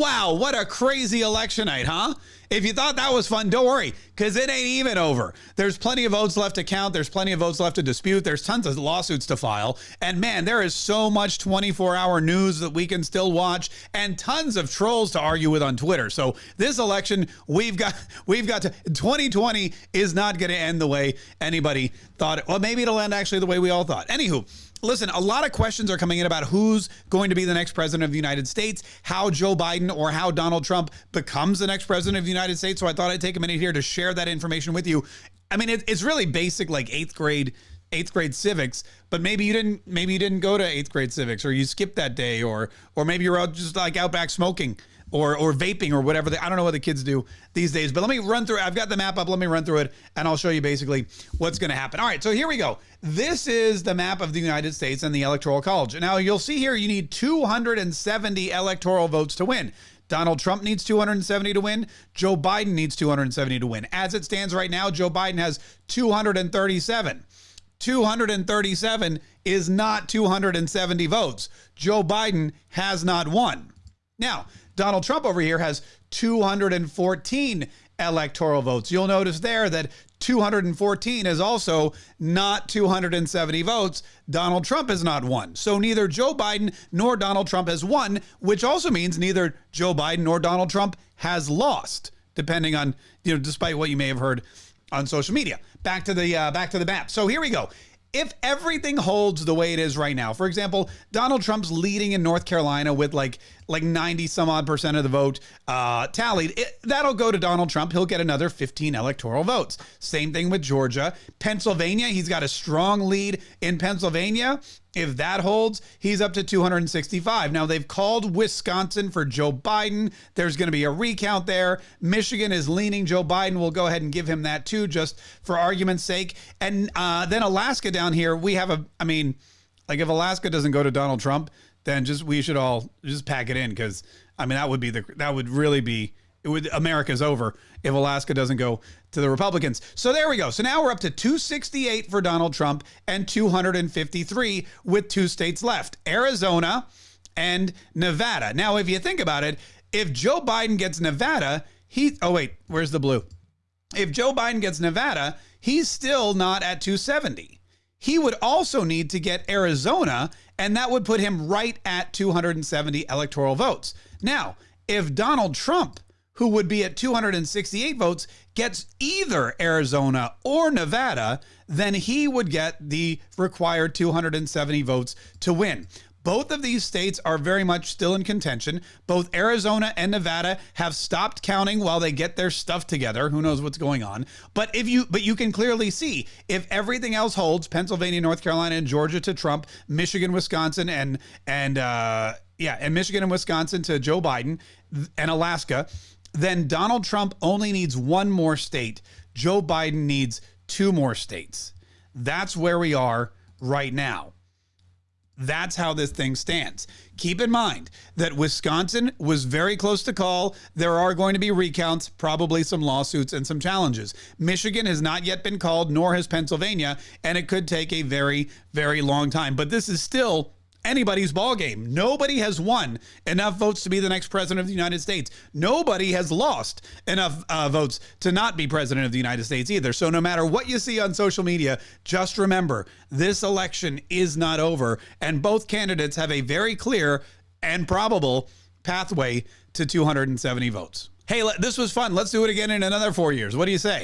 Wow, what a crazy election night, huh? If you thought that was fun, don't worry, because it ain't even over. There's plenty of votes left to count. There's plenty of votes left to dispute. There's tons of lawsuits to file. And man, there is so much 24 hour news that we can still watch and tons of trolls to argue with on Twitter. So this election, we've got, we've got to, 2020 is not going to end the way anybody thought it. Well, maybe it'll end actually the way we all thought. Anywho, listen, a lot of questions are coming in about who's going to be the next president of the United States, how Joe Biden or how Donald Trump becomes the next president of the United States. So I thought I'd take a minute here to share that information with you. I mean, it, it's really basic, like eighth grade eighth grade civics, but maybe you didn't maybe you didn't go to eighth grade civics or you skipped that day or or maybe you're out just like out back smoking or or vaping or whatever. I don't know what the kids do these days. But let me run through. I've got the map up. Let me run through it, and I'll show you basically what's going to happen. All right. So here we go. This is the map of the United States and the Electoral College. Now you'll see here you need 270 electoral votes to win. Donald Trump needs 270 to win. Joe Biden needs 270 to win. As it stands right now, Joe Biden has 237. 237 is not 270 votes. Joe Biden has not won. Now, Donald Trump over here has 214 electoral votes. You'll notice there that 214 is also not 270 votes. Donald Trump has not won. So neither Joe Biden nor Donald Trump has won, which also means neither Joe Biden nor Donald Trump has lost, depending on, you know, despite what you may have heard on social media. Back to the uh, back to the map. So here we go if everything holds the way it is right now, for example, Donald Trump's leading in North Carolina with like like 90 some odd percent of the vote uh, tallied, it, that'll go to Donald Trump. He'll get another 15 electoral votes. Same thing with Georgia. Pennsylvania, he's got a strong lead in Pennsylvania. If that holds, he's up to 265. Now, they've called Wisconsin for Joe Biden. There's going to be a recount there. Michigan is leaning Joe Biden. We'll go ahead and give him that too, just for argument's sake. And uh, then Alaska down here, we have a, I mean, like if Alaska doesn't go to Donald Trump, then just we should all just pack it in because I mean that would be the that would really be it would America's over if Alaska doesn't go to the Republicans. So there we go. So now we're up to 268 for Donald Trump and 253 with two states left. Arizona and Nevada. Now if you think about it, if Joe Biden gets Nevada, he Oh wait, where's the blue? If Joe Biden gets Nevada, he's still not at 270 he would also need to get Arizona, and that would put him right at 270 electoral votes. Now, if Donald Trump, who would be at 268 votes, gets either Arizona or Nevada, then he would get the required 270 votes to win. Both of these states are very much still in contention. Both Arizona and Nevada have stopped counting while they get their stuff together. Who knows what's going on? But if you but you can clearly see if everything else holds, Pennsylvania, North Carolina, and Georgia to Trump, Michigan, Wisconsin, and and uh, yeah, and Michigan and Wisconsin to Joe Biden and Alaska, then Donald Trump only needs one more state. Joe Biden needs two more states. That's where we are right now. That's how this thing stands. Keep in mind that Wisconsin was very close to call. There are going to be recounts, probably some lawsuits and some challenges. Michigan has not yet been called, nor has Pennsylvania, and it could take a very, very long time. But this is still anybody's ball game. Nobody has won enough votes to be the next president of the United States. Nobody has lost enough uh, votes to not be president of the United States either. So no matter what you see on social media, just remember this election is not over, and both candidates have a very clear and probable pathway to 270 votes. Hey, this was fun. Let's do it again in another four years. What do you say?